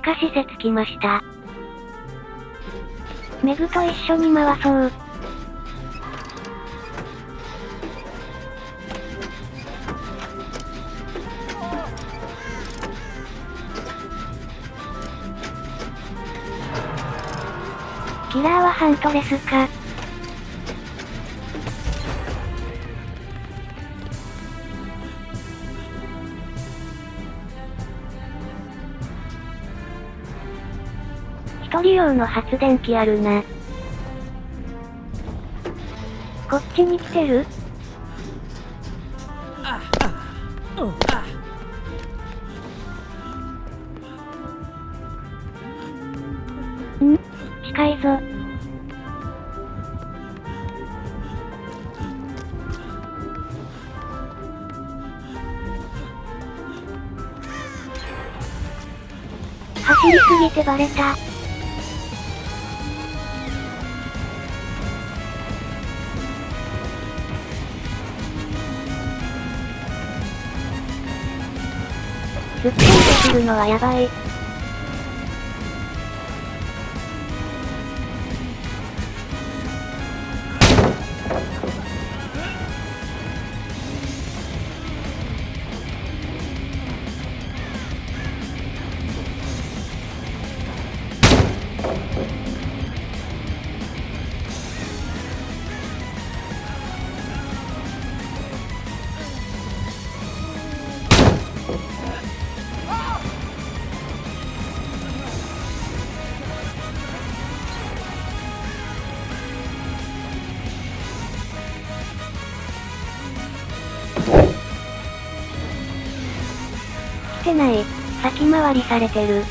地下施設来ました。メグと一緒に回そう。キラーはハントレスか。一人用の発電機あるな。こっちに来てる？ん近いぞ。走りすぎてバレた。突っ込んでくるのはやばい。来てない。先回りされてる。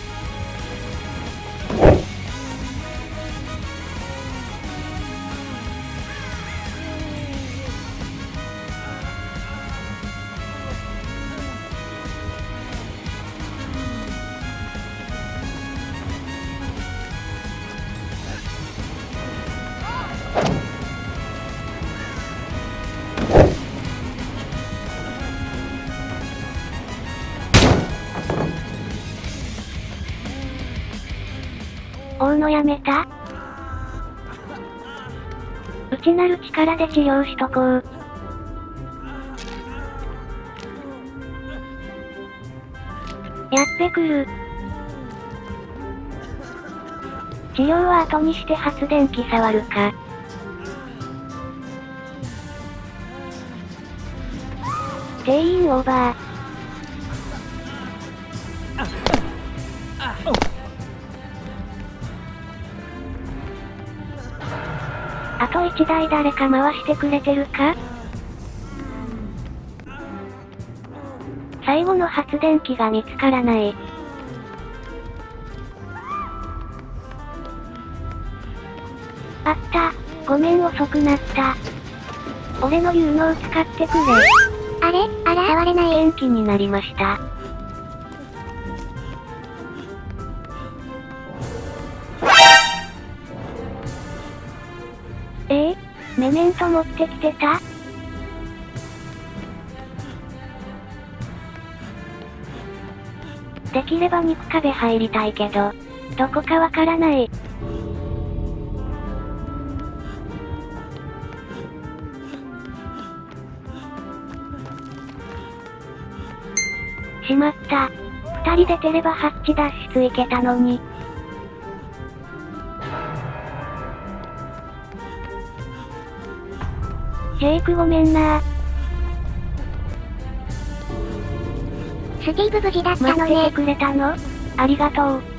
追うのやめた？内なる力で治療しとこう。やってくる。治療は後にして発電機触るか。定員オーバー。あと1台誰か回してくれてるか？最後の発電機が見つからない。あった。ごめん遅くなった。俺の有能使ってくれ。あれ？あら？触れない。元気になりました。えー、メメント持ってきてた？できれば肉壁入りたいけど、どこかわからない。しまった。二人で出ればハッチ脱出いけたのに。ジェイクごめんなスティーブ無事だった待っててのね。くれたの？ありがとう。